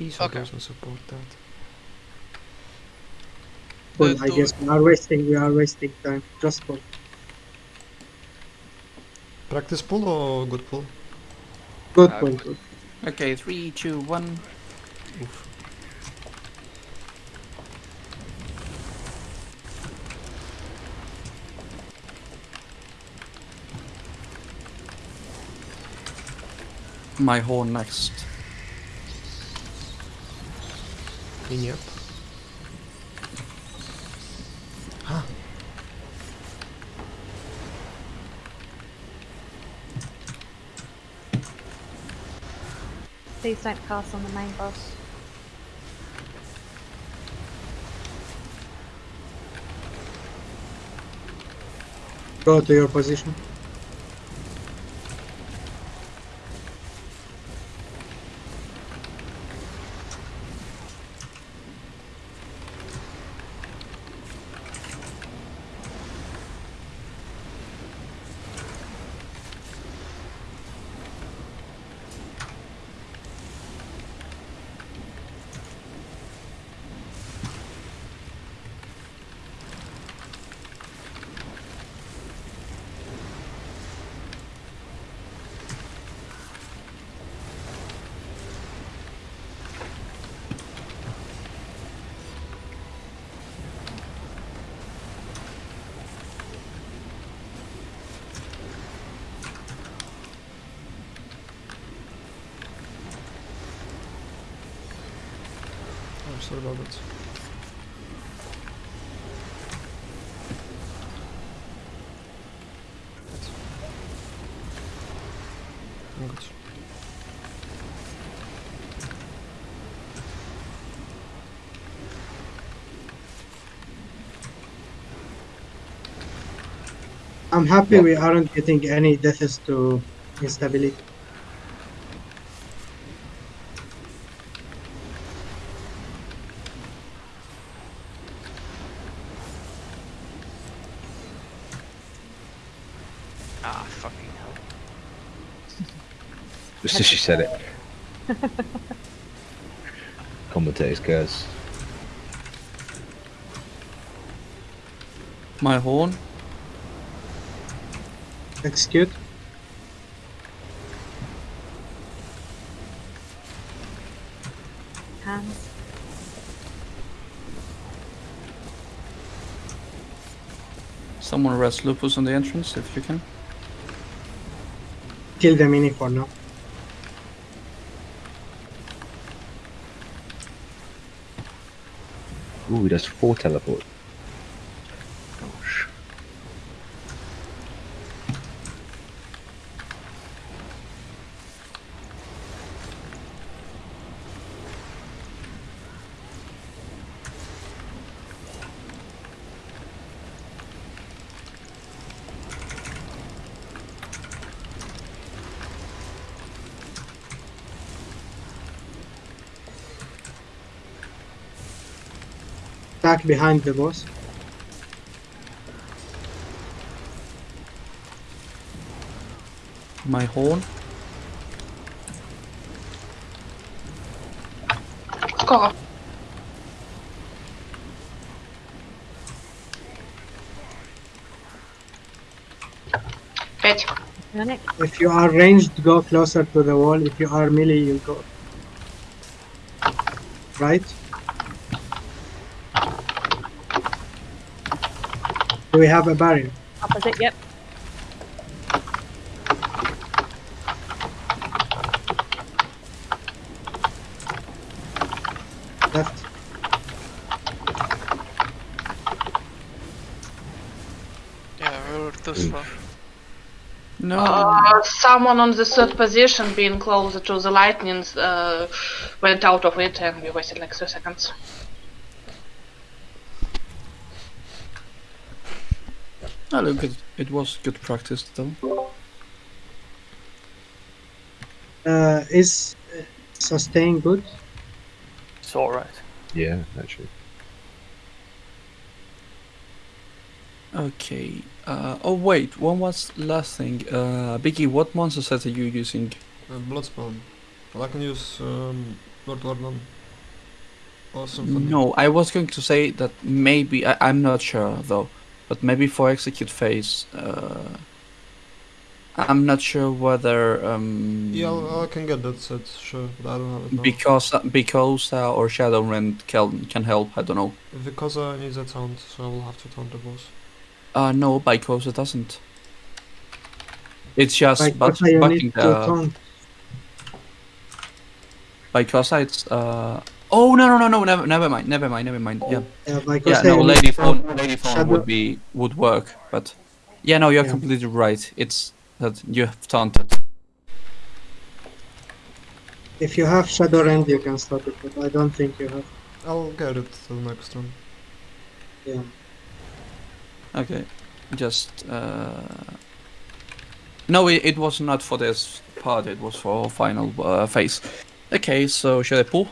Isa Okay. doesn't support that. Well, I guess we are wasting. We are wasting time. Just for Practice pull or good pull? good Uh, point. Good. Okay, three, two, one. Oof. My horn next. Clean up. Ah. Please don't cast on the main boss. Go to your position. Sorry about that. I'm good. I'm happy Yeah. we aren't getting any deaths to instability. Ah, fucking hell. Just as she said it. Commentator's curse. My horn. Execute. Hands. Someone arrest Lupus on the entrance if you can. Kill the mini for now. Ooh, he does four teleport. attack behind the boss. My horn. God. If you are ranged, go closer to the wall. If you are melee, you go. Right? Do we have a barrier? Opposite, yep. Left. Yeah, we were too slow. No. Uh, someone on the third position, being closer to the lightning, uh, went out of it, and we wasted like two seconds. Oh, look, it, it was good practice though. Uh, is uh, sustain good? It's alright. Yeah, actually. Okay. Uh, oh wait, one was last thing. Uh, Biggie, what monster set are you using? Uh, Bloodspawn. Well, I can use um, Lord Warden. Or Symphony. No, I was going to say that maybe I, I'm not sure though, but maybe for execute phase, uh, I'm not sure whether um, Yeah, I'll- can get that set, sure, but I don't have it now. because because uh, or Shadowrend can can help. I don't know. Because I need that sound, so I will have to taunt the boss. Uh no, because it doesn't. It's just Like, but what you need to the taunt. because it's uh oh no no no no never never mind never mind never mind yeah Yeah, like yeah no lady to phone lady phone Shadow- would be would work but yeah no you're Yeah. completely right it's that you have taunted If you have Shadowrend, you can stop it, but I don't think you have. I'll get it to the next one. Yeah. okay just uh no it, it was not for this part it was for final uh, phase okay so should I pull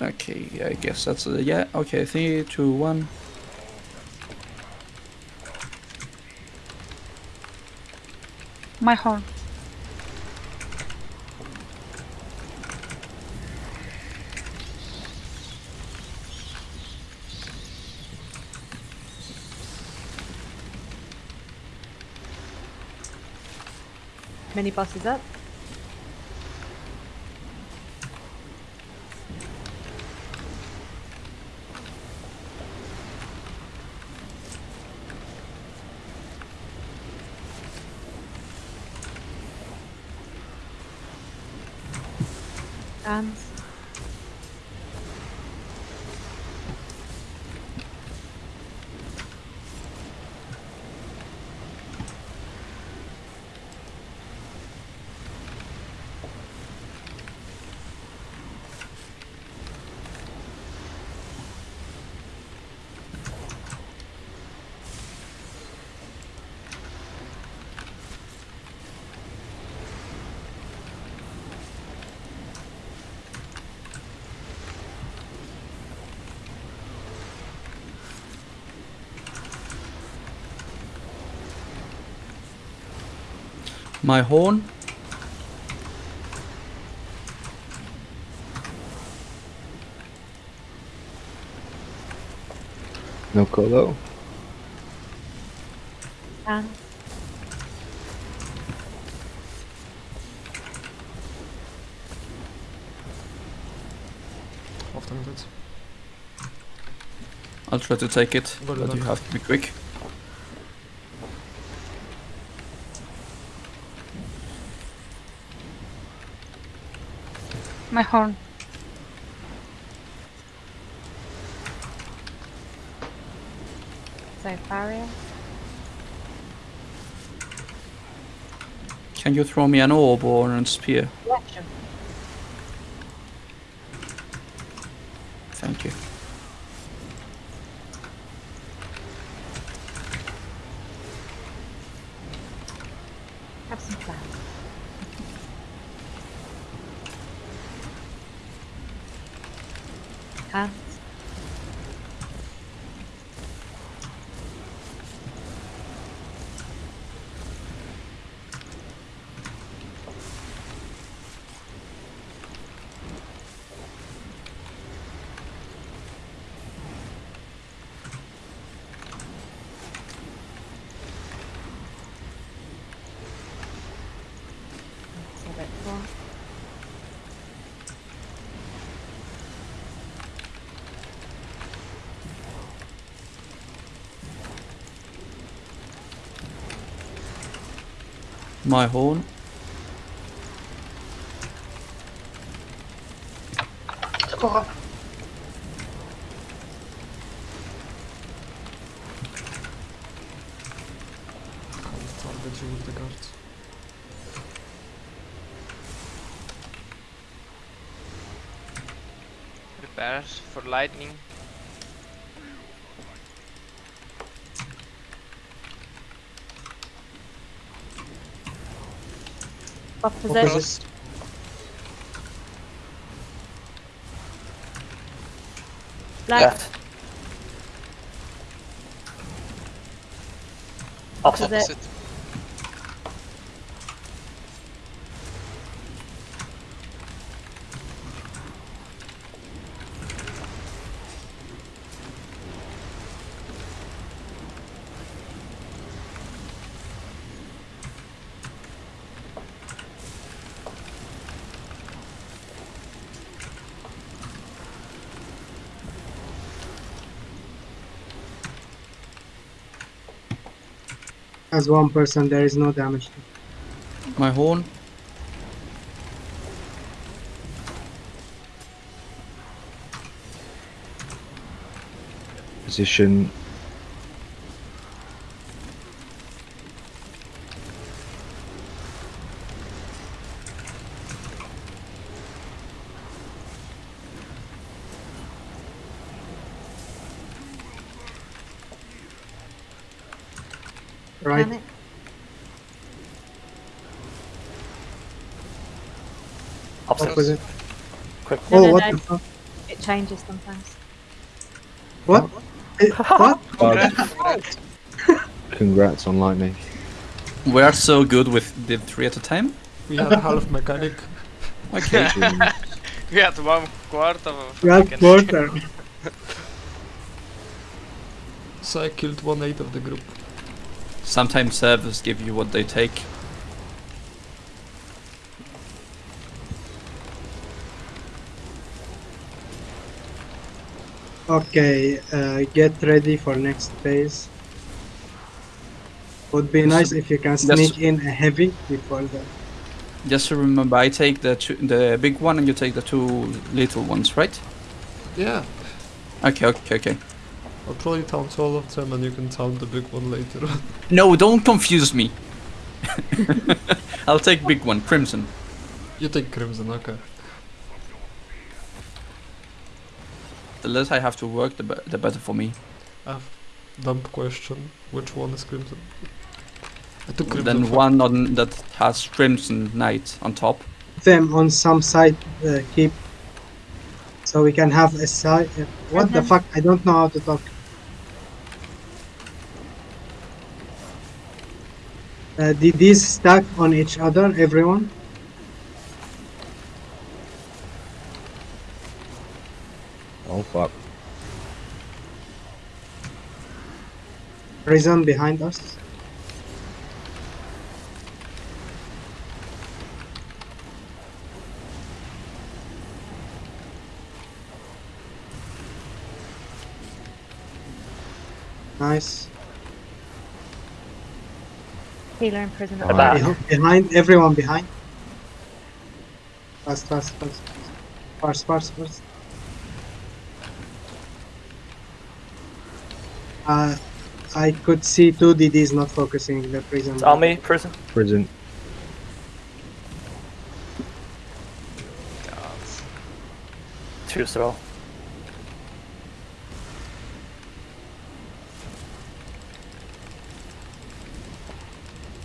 okay I guess that's uh, yeah okay three two one My horn. Many boss is up. Dance. My horn No colo. Um, Dance. Often it is. I'll try to take it Go but you have to be quick My horn. So barrier. can you throw me an orb or a spear Yeah, sure. thank you Have some fun. Hands. That's a bit more my horn. Sephora. Opposite. Black. Left. Opposite. Opposite. As one person, there is no damage. My horn. Position. Right. Panic. Upstairs. Opposite. Quick. No, Oh, no, what no. the? It changes sometimes. What? Eh, what? Bugs. Congrats on lightning. We are so good with the three at a time. We had a half mechanic. Okay. We had one quarter of Right fucking- quarter. So I killed one eighth of the group. Sometimes servers give you what they take. Okay, uh, get ready for next phase. Would be nice if you can sneak in a heavy before that. Just remember, I take the two, the big one and you take the two little ones, right? Yeah. Okay, okay, okay. I'll probably taunt all of them and you can taunt the big one later on. No, don't confuse me. I'll take big one, Crimson. you take Crimson, okay. The less I have to work, the, be- the better for me. Dumb question. Which one is Crimson? I took Crimson. Then one on that has Crimson Knight on top. them on some side uh, keep so we can have a side uh, what the fuck i don't know how to talk uh, did these stack on each other everyone Oh fuck. prison behind us nice Healer in prison at The the back. back. Beh- behind everyone behind fast fast fast fast fast fast uh, I could see two DDs not focusing the prison. It's army, prison. Prison. Two throw.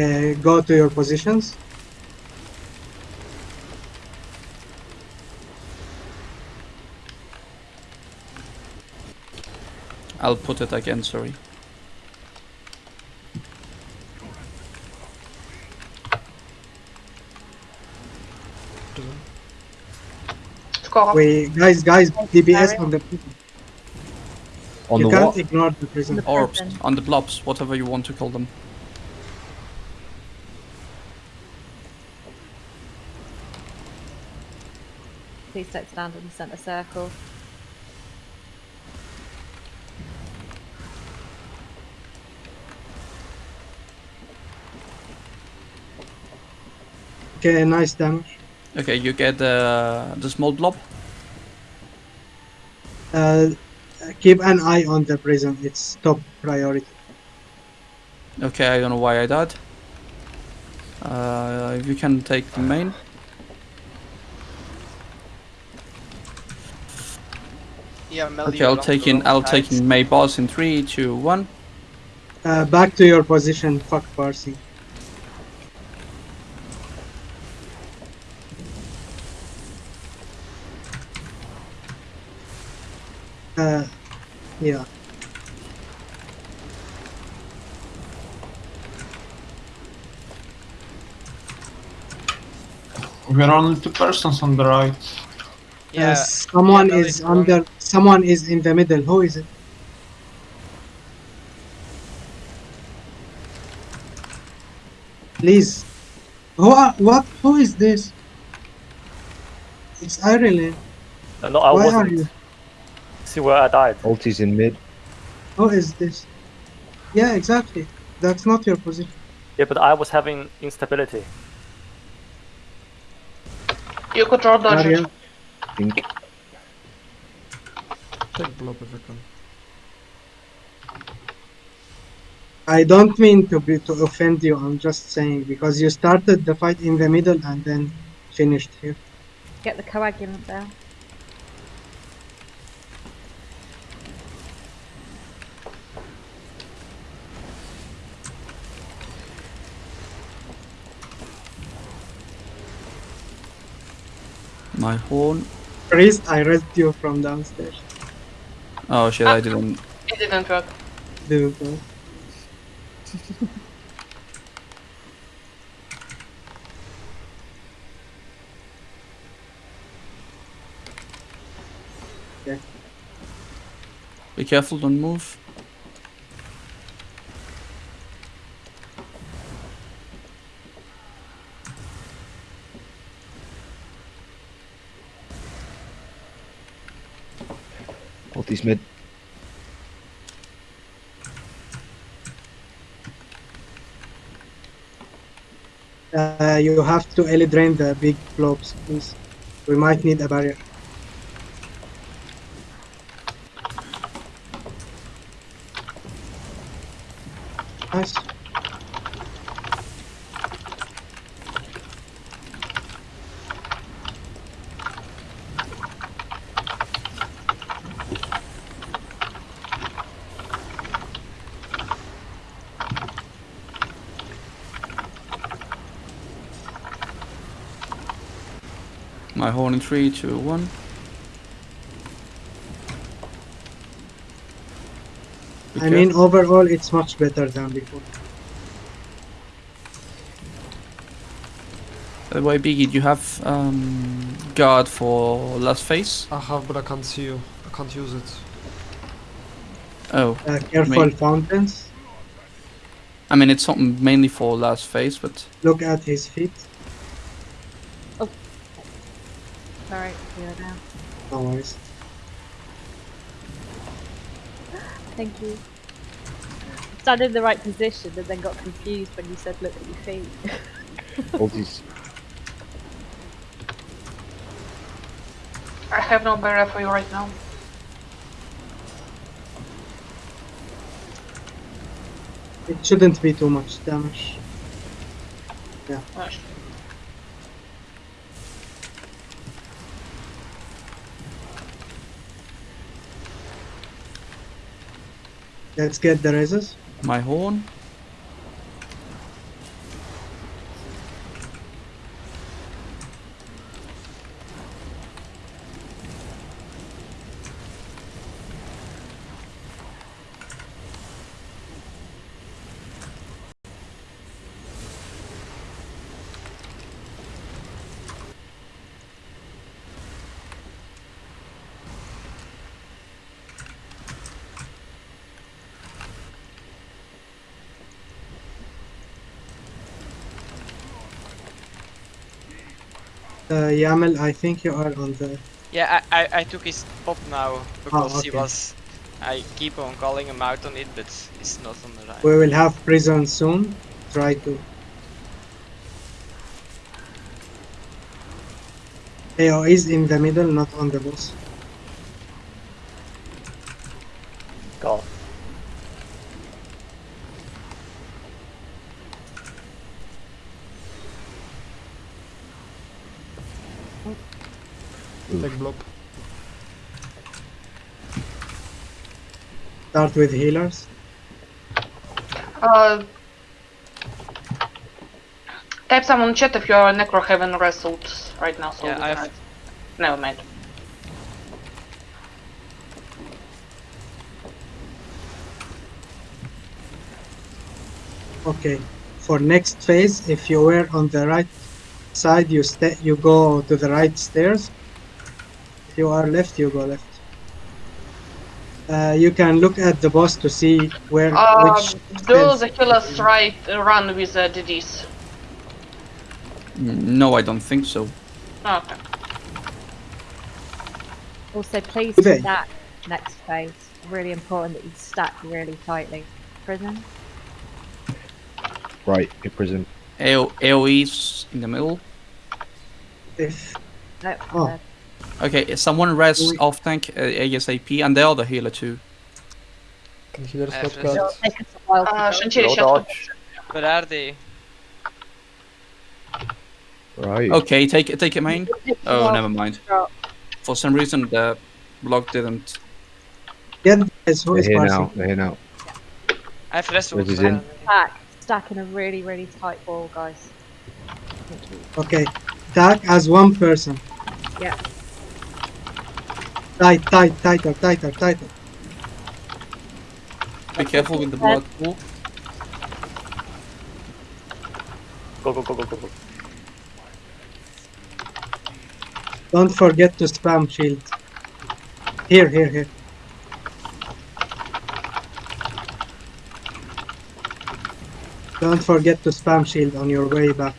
Uh, go to your positions. I'll put it again, sorry. Prison. Score. We guys, guys, DBS Sorry. on the prison. On you the can't what? ignore the prison. The Orbs, prison. on the blobs, whatever you want to call them. Please don't stand in the centre circle. Okay, nice damage. Okay, you get uh, the small blob. Uh, keep an eye on the prison. It's top priority. Okay, I don't know why I died. Uh, if you can take the main. Yeah, Okay, I'll on take in. I'll side. take in May boss in three, two, one. Uh, back to your position. Fuck Parsi. Uh, yeah. We are only two persons on the right. Uh, Yeah, someone yeah, is is wrong. under. Someone is in the middle. Who is it? Please. Who are, what? Who is this? It's Ireland. No, no, I Why are wasn't. you? See where I died. Ulti's in mid. Who is this? Yeah, exactly. That's not your position. Yeah, but I was having instability. You could draw dodge it. Barrier. Think. Take blob if you can. I don't mean to be to offend you. I'm just saying because you started the fight in the middle and then finished here. Get the coagulant there. My horn. Priest, I read you from downstairs. Oh shit, I ah. didn't. It didn't work. Didn't know. Be careful, don't move. Ulti's mid. Uh, you have to early drain the big blobs, please. We might need a barrier. Nice. My horn in three, two, one. Be I mean, overall, it's much better than before. By the way, Biggie, do you have um, guard for last phase? I have, but I can't see you. I can't use it. Oh, Uh, careful Me. fountains. I mean it's something mainly for last phase, but Look at his feet. Sorry, you're. No worries. Thank you. Stand in the right position and then got confused when you said look at your feet. Ulti's. I have no barrier for you right now. It shouldn't be too much damage. Uh, Let's get the raises. my horn. Uh, Yamel, I think you are on the. Yeah, I, I, I took his pop now because he okay. was. I keep on calling him out on it, but he's not on the right. We will have prison soon. Try to. AO is in the middle, not on the boss. Go. Take blob. Start with healers. Uh, type someone in chat if you're necro haven't wrestled right now. So Yeah, I can- have- Never mind. Okay. For next phase, if you were on the right side, you stay. You go to the right stairs. If you are left, you go left. Uh, you can look at the boss to see where Uh, which. do stairs- the healers right uh, run with the DDs? Mm, No, I don't think so. Okay. Also, please Okay. stack next phase. Really important that you stack really tightly. Prison. Right, hit prison. AO, AoE's in the middle. If No, Oh. Okay, someone res We- off tank uh, ASAP and the other healer too. Can healers not first- it'll cut? take us a while to Uh. Shantiri Low dodge. Where are they? Right. Okay, take it, take it main. It'll take us a Oh, never mind. For some reason the block didn't. get guys who They're is here now. They're here now. I have rest Res is in. Stack, stack in a really, really tight wall, guys. Okay, tag as one person. Yeah. Tight, tight, tighter, tighter, tighter. Be careful with the blood pool. Go, go, go, go, go, go. Don't forget to spam shield. Here, here, here. Don't forget to spam shield on your way back.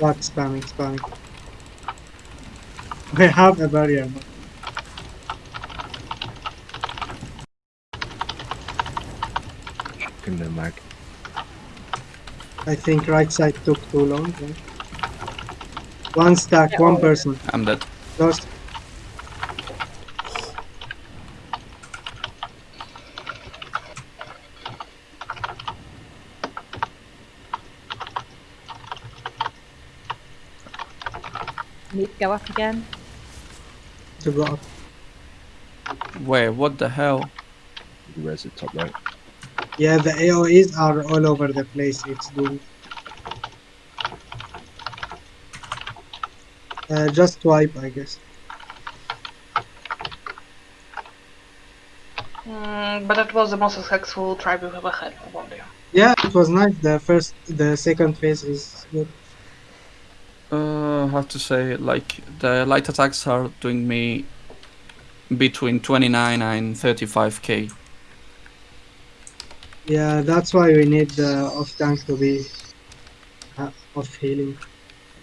Back spamming, spamming. We have a barrier. but In the mag. I think right side took too long. right? One stack, one person. I'm dead. Lost. Need to go up again. to go up. Where? What the hell? Res at top right. Yeah, the AoEs are all over the place. It's doomed. Uh, just wipe, I guess. Mm, but that was the most successful try we've ever had for one day. Yeah, it was nice. The first, the second phase is good. Uh, how to say? Like the light attacks are doing me between 29 and 35k. Yeah, that's why we need the off tank to be uh, off healing.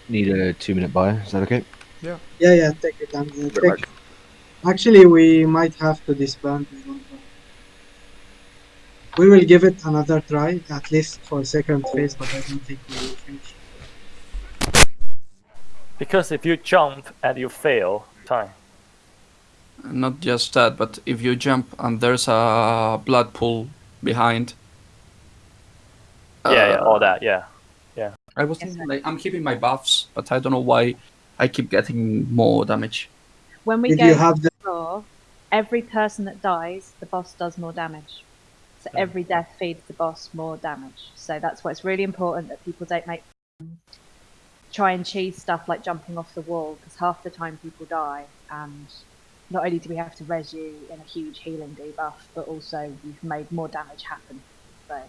Need a two minute buy. Is that okay? Yeah, yeah, yeah, take it. Um, uh, Very take... Actually, we might have to disband. I don't know. We will give it another try, at least for second phase, but I don't think we will finish. Because if you jump and you fail, time. Not just that, but if you jump and there's a blood pool behind. yeah, yeah, uh, all that, yeah. Yeah. I was thinking like I'm keeping my buffs, but I don't know why I keep getting more damage. When we Did go you have the floor, every person that dies, the boss does more damage. So every death feeds the boss more damage. So that's why it's really important that people don't make um, try and cheese stuff like jumping off the wall because half the time people die and not only do we have to res you in a huge healing debuff, but also you've made more damage happen. So,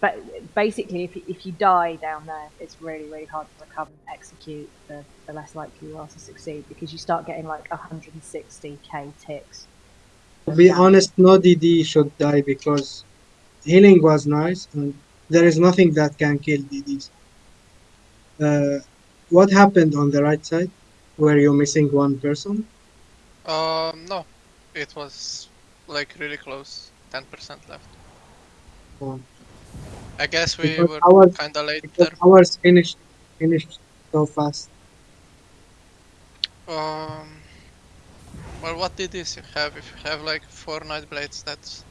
but basically, if you, if you die down there, it's really really hard to recover and execute. The, the less likely you are to succeed because you start getting like 160k ticks. To be honest, no DD should die because healing was nice and there is nothing that can kill DDs. Uh, what happened on the right side? Were you missing one person? Um, no, it was like really close. Ten percent left. Oh. I guess we Because were ours- kinda late Because there. ours finished finished so fast. Um, well, what did this you have? If you have like four night blades, that's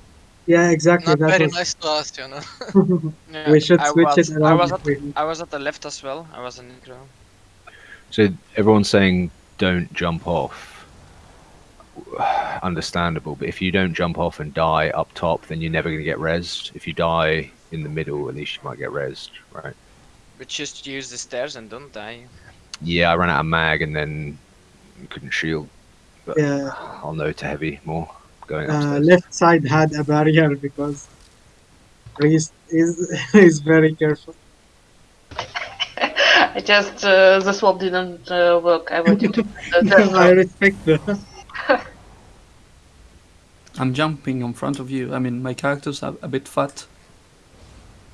Yeah, exactly. not that very was... nice to us, you know. Yeah, we should I switch was, it I around. was, at, we- I was at the left as well. I was in the ground. So everyone's saying don't jump off. Understandable, but if you don't jump off and die up top, then you're never going to get rezzed. If you die in the middle, at least you might get rezzed, right? But just use the stairs and don't die. Yeah, I ran out of mag and then couldn't shield. But Yeah. I'll know to heavy more going uh, left side had a barrier because Priest is is very careful. I just uh, the swap didn't uh, work. I wanted to. I respect that. I'm jumping in front of you. I mean, my character's a, a bit fat.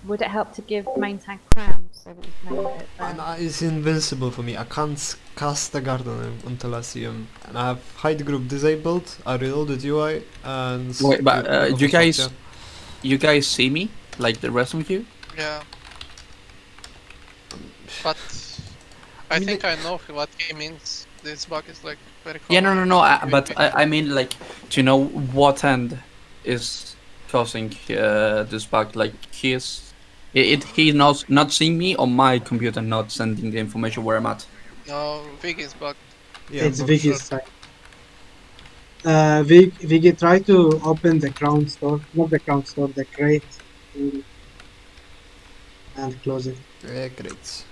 Would it help to give main tank crowns so that we can aim it And down? it's invincible for me. I can't cast a guard on him until I see him. And I have hide group disabled. I reloaded UI and. Wait, but, uh, you guys- yeah. You guys see me, like the rest of you? Yeah. But I, mean, think I know what he means. This bug is like very common. Yeah, no, no, no. I, but. I, I mean, like, do you know what end is causing uh, this bug? Like, he's is, it, it he not not seeing me on my computer, not sending the information where I'm at. No, Viggy's bug. Yeah, it's but- Vicky's side. Uh, Vig, Viggy, try to open the crown store, not the crown store, the crate, and close it. Yeah, great.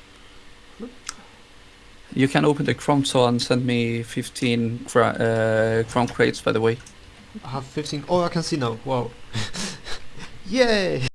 You can open the Crown store and send me 15 cra- uh, Crown crates, by the way. I have 15. Oh, I can see now. Wow. Yay!